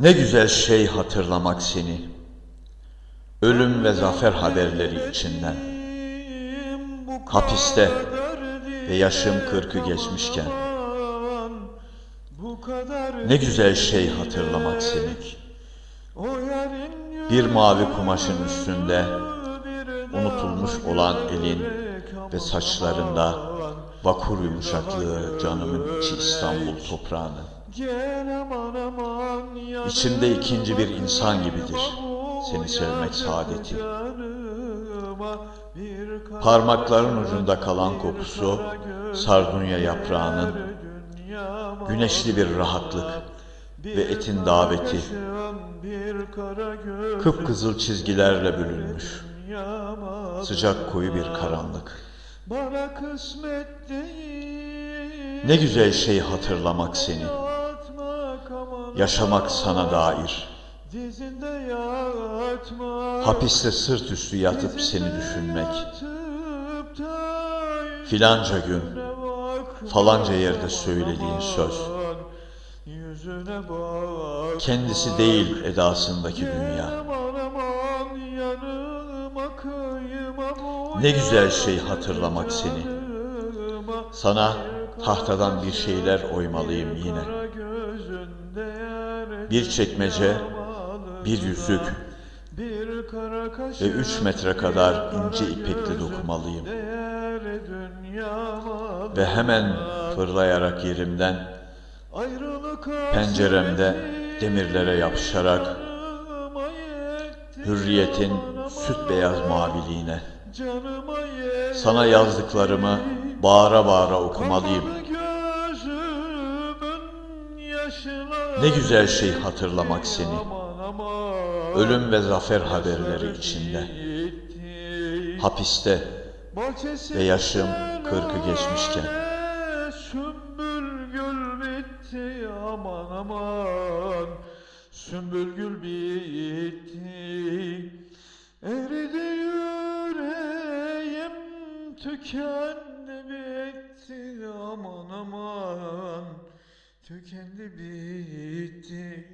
Ne güzel şey hatırlamak seni. Ölüm ve zafer haberleri içinden. Hapiste ve yaşım kırkı geçmişken. Ne güzel şey hatırlamak seni. Bir mavi kumaşın üstünde unutulmuş olan elin ve saçlarında vakur yumuşaklığı canımın içi İstanbul toprağını. İçimde ikinci bir insan gibidir. Seni sevmek saadeti. Parmakların ucunda kalan kokusu sardunya yaprağının güneşli bir rahatlık ve etin daveti. kıpkızıl çizgilerle bölünmüş sıcak koyu bir karanlık. Ne güzel şey hatırlamak seni, yaşamak sana dair. Hapiste sırt üstü yatıp seni düşünmek. Filanca gün falanca yerde söylediğin söz. Kendisi değil edasındaki dünya. Ne güzel şey hatırlamak seni. Sana tahtadan bir şeyler oymalıyım yine. Bir çekmece, bir yüzük ve üç metre kadar ince ipekle dokumalıyım. Ve hemen fırlayarak yerimden penceremde demirlere yapışarak hürriyetin süt beyaz maviliğine sana yazdıklarımı bağıra bağıra okumalıyım. Ne güzel şey hatırlamak seni. Ölüm ve zafer haberleri içinde. Hapiste ve yaşım kırkı geçmişken. Aman aman Sümbül gül bitti Eridi tükendi bitti aman aman. Tükendi bitti